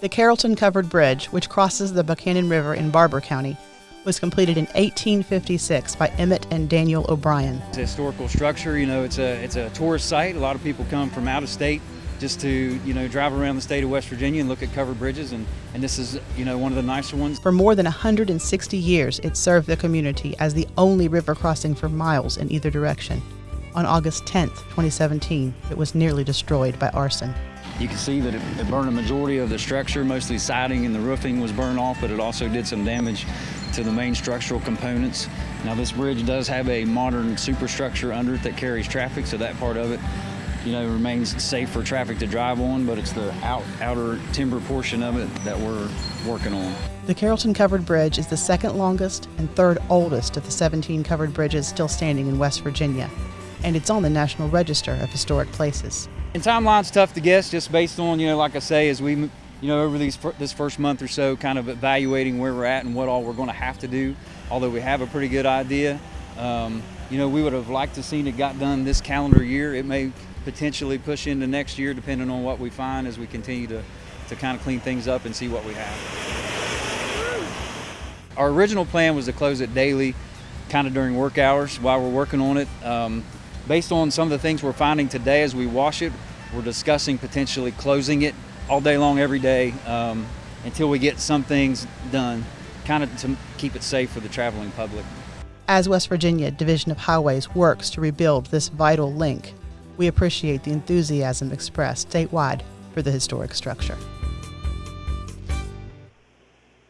The Carrollton Covered Bridge, which crosses the Buckhannon River in Barbour County, was completed in 1856 by Emmett and Daniel O'Brien. It's a historical structure, you know, it's a, it's a tourist site. A lot of people come from out of state just to, you know, drive around the state of West Virginia and look at covered bridges, and, and this is, you know, one of the nicer ones. For more than 160 years, it served the community as the only river crossing for miles in either direction. On August 10, 2017, it was nearly destroyed by arson. You can see that it, it burned a majority of the structure, mostly siding and the roofing was burned off, but it also did some damage to the main structural components. Now this bridge does have a modern superstructure under it that carries traffic, so that part of it you know, remains safe for traffic to drive on, but it's the out, outer timber portion of it that we're working on. The Carrollton Covered Bridge is the second longest and third oldest of the 17 covered bridges still standing in West Virginia, and it's on the National Register of Historic Places. And timeline's tough to guess, just based on you know, like I say, as we you know over these this first month or so, kind of evaluating where we're at and what all we're going to have to do. Although we have a pretty good idea, um, you know, we would have liked to seen it got done this calendar year. It may potentially push into next year, depending on what we find as we continue to to kind of clean things up and see what we have. Our original plan was to close it daily, kind of during work hours while we're working on it. Um, based on some of the things we're finding today as we wash it, we're discussing potentially closing it all day long every day um, until we get some things done, kind of to keep it safe for the traveling public. As West Virginia Division of Highways works to rebuild this vital link, we appreciate the enthusiasm expressed statewide for the historic structure.